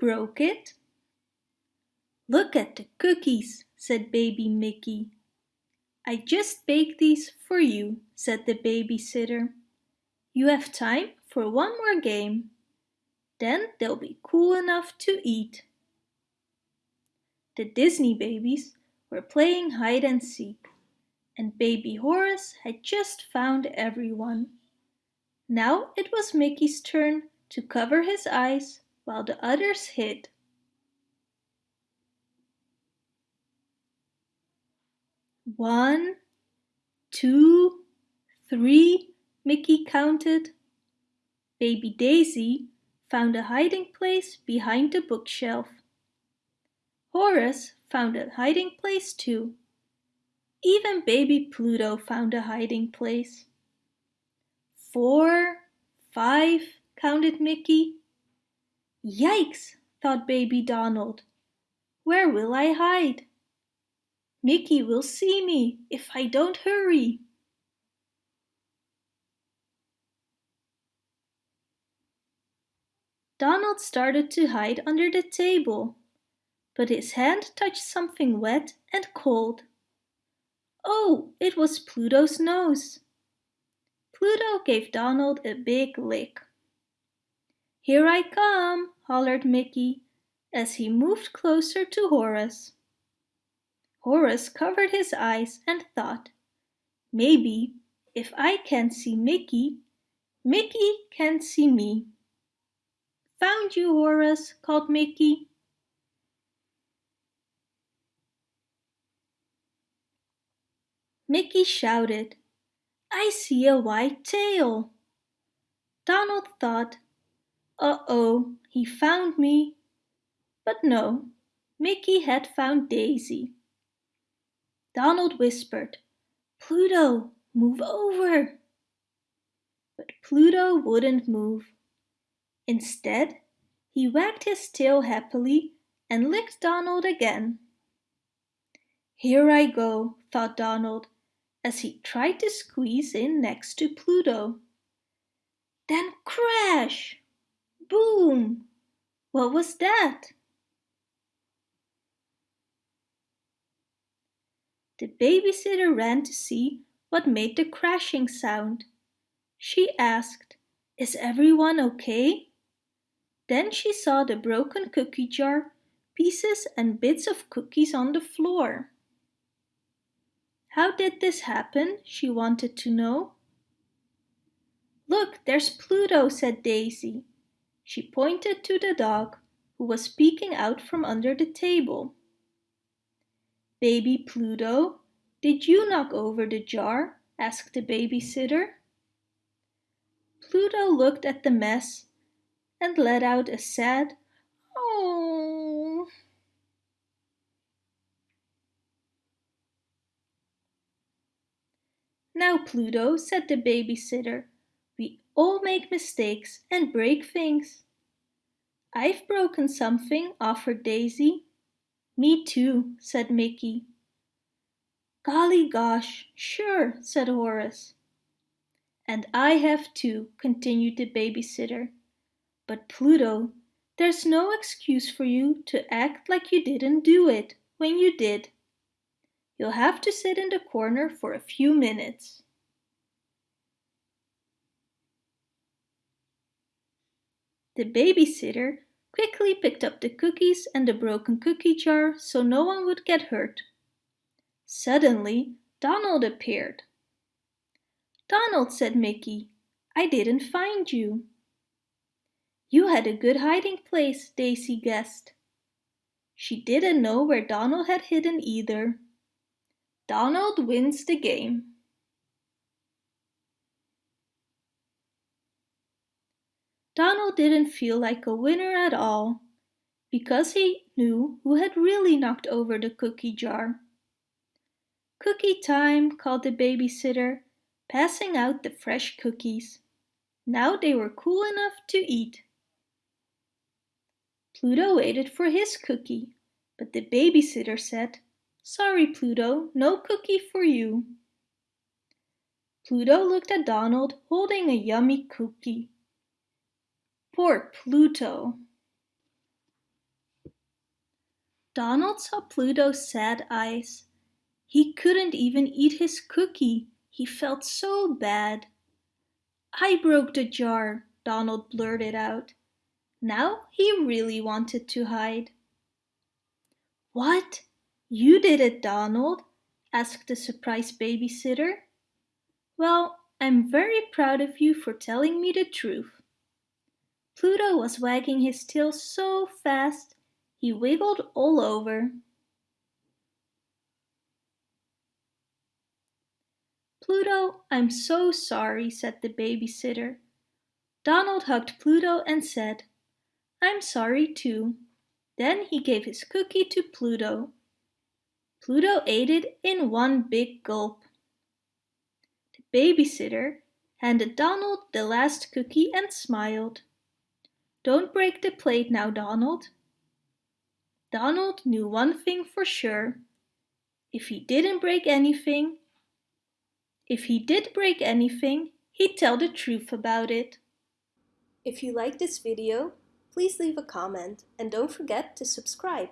broke it? Look at the cookies, said baby Mickey. I just baked these for you, said the babysitter. You have time for one more game. Then they'll be cool enough to eat. The Disney babies were playing hide and seek, and baby Horace had just found everyone. Now it was Mickey's turn to cover his eyes while the others hid. One, two, three, Mickey counted. Baby Daisy found a hiding place behind the bookshelf. Horace found a hiding place too. Even baby Pluto found a hiding place. Four, five, counted Mickey. Yikes, thought baby Donald. Where will I hide? Mickey will see me if I don't hurry. Donald started to hide under the table, but his hand touched something wet and cold. Oh, it was Pluto's nose. Pluto gave Donald a big lick. Here I come, hollered Mickey as he moved closer to Horace. Horace covered his eyes and thought, maybe if I can't see Mickey, Mickey can see me. Found you, Horace, called Mickey. Mickey shouted, I see a white tail. Donald thought, uh-oh, he found me. But no, Mickey had found Daisy. Donald whispered, Pluto, move over. But Pluto wouldn't move. Instead, he wagged his tail happily and licked Donald again. Here I go, thought Donald, as he tried to squeeze in next to Pluto. Then crash! Boom! What was that? The babysitter ran to see what made the crashing sound. She asked, Is everyone okay? Then she saw the broken cookie jar, pieces and bits of cookies on the floor. How did this happen, she wanted to know. Look, there's Pluto, said Daisy. She pointed to the dog, who was peeking out from under the table. Baby Pluto, did you knock over the jar? asked the babysitter. Pluto looked at the mess and let out a sad oh. Now Pluto, said the babysitter, we all make mistakes and break things. I've broken something, offered Daisy. Me too, said Mickey. Golly gosh, sure, said Horace. And I have too, continued the babysitter. But Pluto, there's no excuse for you to act like you didn't do it when you did. You'll have to sit in the corner for a few minutes. The babysitter quickly picked up the cookies and the broken cookie jar so no one would get hurt. Suddenly, Donald appeared. Donald, said Mickey, I didn't find you. You had a good hiding place, Daisy guessed. She didn't know where Donald had hidden either. Donald wins the game. Donald didn't feel like a winner at all, because he knew who had really knocked over the cookie jar. Cookie time, called the babysitter, passing out the fresh cookies. Now they were cool enough to eat. Pluto waited for his cookie, but the babysitter said, Sorry, Pluto, no cookie for you. Pluto looked at Donald holding a yummy cookie. Poor Pluto! Donald saw Pluto's sad eyes. He couldn't even eat his cookie. He felt so bad. I broke the jar, Donald blurted out. Now he really wanted to hide. What? You did it, Donald? asked the surprised babysitter. Well, I'm very proud of you for telling me the truth. Pluto was wagging his tail so fast he wiggled all over. Pluto, I'm so sorry, said the babysitter. Donald hugged Pluto and said, I'm sorry too. Then he gave his cookie to Pluto. Pluto ate it in one big gulp. The babysitter handed Donald the last cookie and smiled. Don't break the plate now, Donald. Donald knew one thing for sure. If he didn't break anything, if he did break anything, he'd tell the truth about it. If you like this video, please leave a comment and don't forget to subscribe.